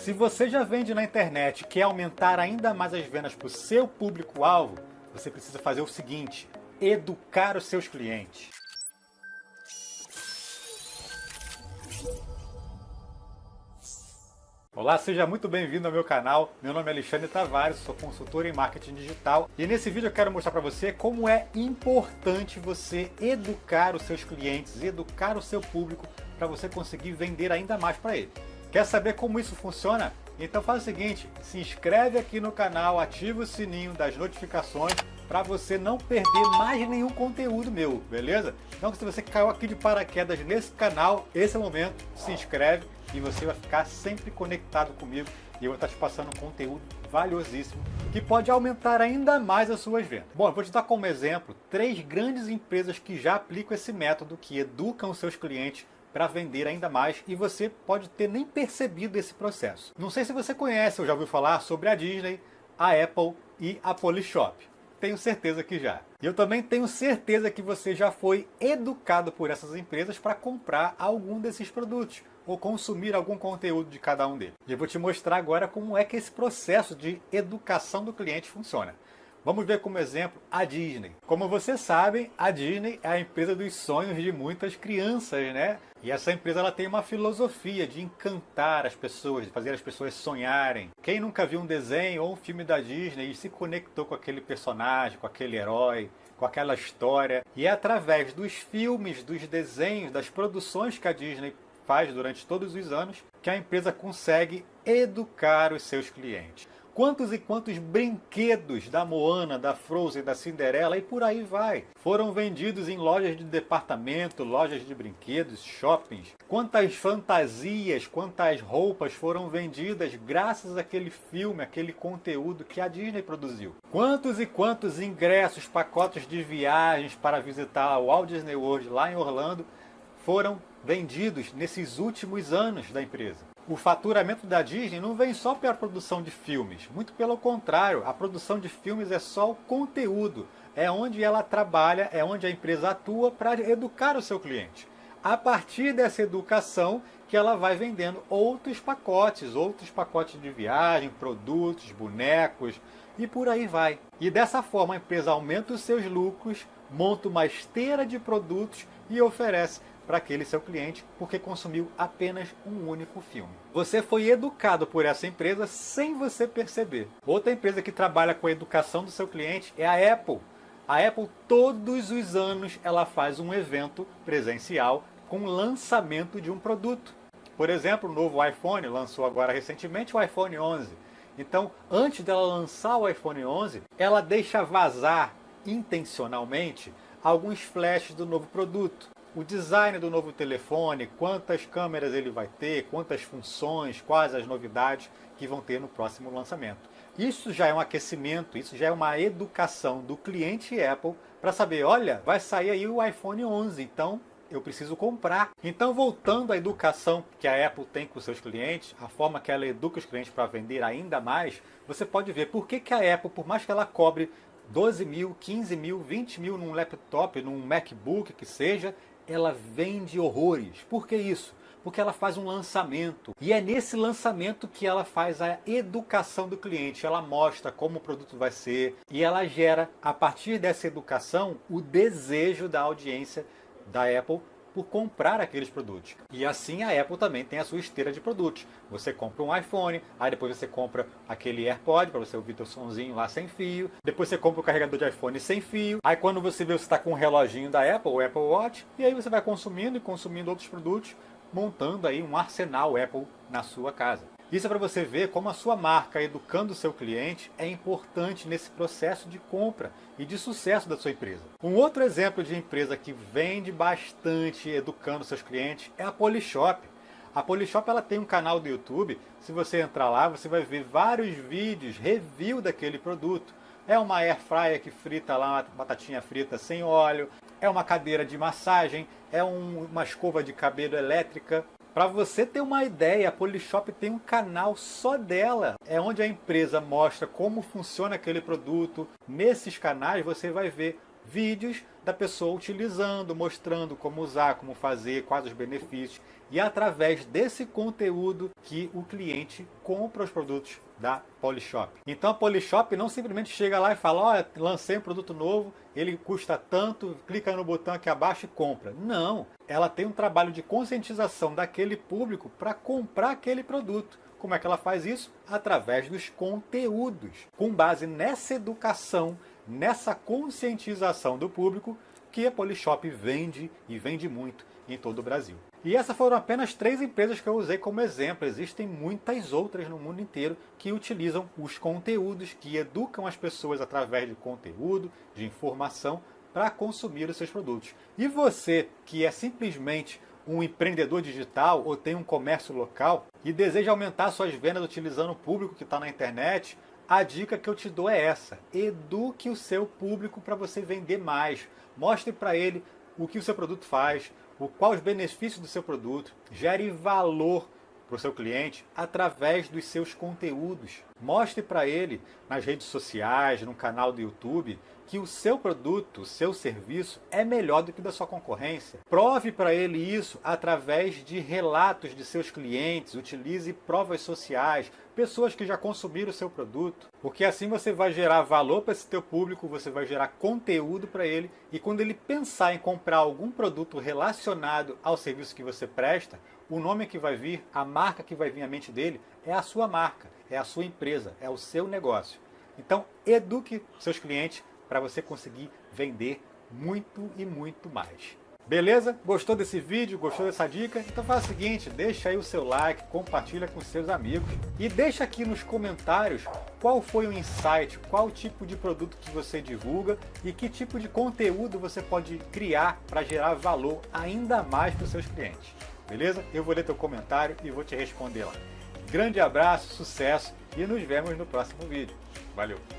Se você já vende na internet e quer aumentar ainda mais as vendas para o seu público-alvo, você precisa fazer o seguinte, educar os seus clientes. Olá, seja muito bem-vindo ao meu canal. Meu nome é Alexandre Tavares, sou consultor em marketing digital e nesse vídeo eu quero mostrar para você como é importante você educar os seus clientes, educar o seu público para você conseguir vender ainda mais para ele. Quer saber como isso funciona? Então faz o seguinte, se inscreve aqui no canal, ativa o sininho das notificações para você não perder mais nenhum conteúdo meu, beleza? Então se você caiu aqui de paraquedas nesse canal, esse é o momento, se inscreve e você vai ficar sempre conectado comigo e eu vou estar te passando conteúdo valiosíssimo que pode aumentar ainda mais as suas vendas. Bom, eu vou te dar como exemplo três grandes empresas que já aplicam esse método, que educam seus clientes para vender ainda mais e você pode ter nem percebido esse processo. Não sei se você conhece ou já ouviu falar sobre a Disney, a Apple e a Polishop. Tenho certeza que já. E eu também tenho certeza que você já foi educado por essas empresas para comprar algum desses produtos ou consumir algum conteúdo de cada um deles. E eu vou te mostrar agora como é que esse processo de educação do cliente funciona. Vamos ver como exemplo a Disney. Como vocês sabem, a Disney é a empresa dos sonhos de muitas crianças, né? E essa empresa ela tem uma filosofia de encantar as pessoas, de fazer as pessoas sonharem. Quem nunca viu um desenho ou um filme da Disney e se conectou com aquele personagem, com aquele herói, com aquela história, e é através dos filmes, dos desenhos, das produções que a Disney faz durante todos os anos, que a empresa consegue educar os seus clientes. Quantos e quantos brinquedos da Moana, da Frozen, da Cinderela e por aí vai. Foram vendidos em lojas de departamento, lojas de brinquedos, shoppings. Quantas fantasias, quantas roupas foram vendidas graças àquele filme, aquele conteúdo que a Disney produziu. Quantos e quantos ingressos, pacotes de viagens para visitar o Walt Disney World lá em Orlando foram vendidos nesses últimos anos da empresa o faturamento da Disney não vem só pela produção de filmes, muito pelo contrário, a produção de filmes é só o conteúdo, é onde ela trabalha, é onde a empresa atua para educar o seu cliente. A partir dessa educação que ela vai vendendo outros pacotes, outros pacotes de viagem, produtos, bonecos e por aí vai. E dessa forma a empresa aumenta os seus lucros, monta uma esteira de produtos e oferece para aquele seu cliente porque consumiu apenas um único filme. Você foi educado por essa empresa sem você perceber. Outra empresa que trabalha com a educação do seu cliente é a Apple. A Apple todos os anos ela faz um evento presencial com lançamento de um produto. Por exemplo, o novo iPhone lançou agora recentemente o iPhone 11. Então, antes dela lançar o iPhone 11, ela deixa vazar intencionalmente alguns flashes do novo produto o design do novo telefone, quantas câmeras ele vai ter, quantas funções, quais as novidades que vão ter no próximo lançamento. Isso já é um aquecimento, isso já é uma educação do cliente Apple para saber, olha, vai sair aí o iPhone 11, então eu preciso comprar. Então, voltando à educação que a Apple tem com seus clientes, a forma que ela educa os clientes para vender ainda mais, você pode ver por que, que a Apple, por mais que ela cobre 12 mil, 15 mil, 20 mil num laptop, num MacBook que seja, ela vende horrores. Por que isso? Porque ela faz um lançamento. E é nesse lançamento que ela faz a educação do cliente. Ela mostra como o produto vai ser e ela gera, a partir dessa educação, o desejo da audiência da Apple por comprar aqueles produtos. E assim a Apple também tem a sua esteira de produtos. Você compra um iPhone, aí depois você compra aquele AirPod para você ouvir teu sonzinho lá sem fio. Depois você compra o carregador de iPhone sem fio. Aí quando você vê você está com um reloginho da Apple, o Apple Watch, e aí você vai consumindo e consumindo outros produtos, montando aí um arsenal Apple na sua casa. Isso é para você ver como a sua marca educando o seu cliente é importante nesse processo de compra e de sucesso da sua empresa. Um outro exemplo de empresa que vende bastante educando seus clientes é a Polishop. A Polishop ela tem um canal do YouTube, se você entrar lá você vai ver vários vídeos, review daquele produto. É uma air fryer que frita lá batatinha frita sem óleo, é uma cadeira de massagem, é um, uma escova de cabelo elétrica, para você ter uma ideia, a Polishop tem um canal só dela. É onde a empresa mostra como funciona aquele produto. Nesses canais você vai ver vídeos da pessoa utilizando, mostrando como usar, como fazer, quais os benefícios. E é através desse conteúdo que o cliente compra os produtos da Polishop. Então a Polishop não simplesmente chega lá e fala, olha, lancei um produto novo, ele custa tanto, clica no botão aqui abaixo e compra. Não, ela tem um trabalho de conscientização daquele público para comprar aquele produto. Como é que ela faz isso? Através dos conteúdos. Com base nessa educação, nessa conscientização do público, que a Polishop vende e vende muito em todo o Brasil. E essas foram apenas três empresas que eu usei como exemplo. Existem muitas outras no mundo inteiro que utilizam os conteúdos, que educam as pessoas através de conteúdo, de informação, para consumir os seus produtos. E você, que é simplesmente um empreendedor digital ou tem um comércio local e deseja aumentar suas vendas utilizando o público que está na internet, a dica que eu te dou é essa. Eduque o seu público para você vender mais. Mostre para ele o que o seu produto faz, o qual os benefícios do seu produto, gere valor para o seu cliente através dos seus conteúdos. Mostre para ele nas redes sociais, no canal do YouTube, que o seu produto, o seu serviço é melhor do que o da sua concorrência. Prove para ele isso através de relatos de seus clientes, utilize provas sociais, pessoas que já consumiram o seu produto, porque assim você vai gerar valor para esse teu público, você vai gerar conteúdo para ele e quando ele pensar em comprar algum produto relacionado ao serviço que você presta, o nome que vai vir, a marca que vai vir à mente dele é a sua marca, é a sua empresa, é o seu negócio. Então, eduque seus clientes para você conseguir vender muito e muito mais. Beleza? Gostou desse vídeo? Gostou dessa dica? Então faz o seguinte, deixa aí o seu like, compartilha com seus amigos e deixa aqui nos comentários qual foi o insight, qual tipo de produto que você divulga e que tipo de conteúdo você pode criar para gerar valor ainda mais para os seus clientes. Beleza? Eu vou ler teu comentário e vou te responder lá. Grande abraço, sucesso e nos vemos no próximo vídeo. Valeu!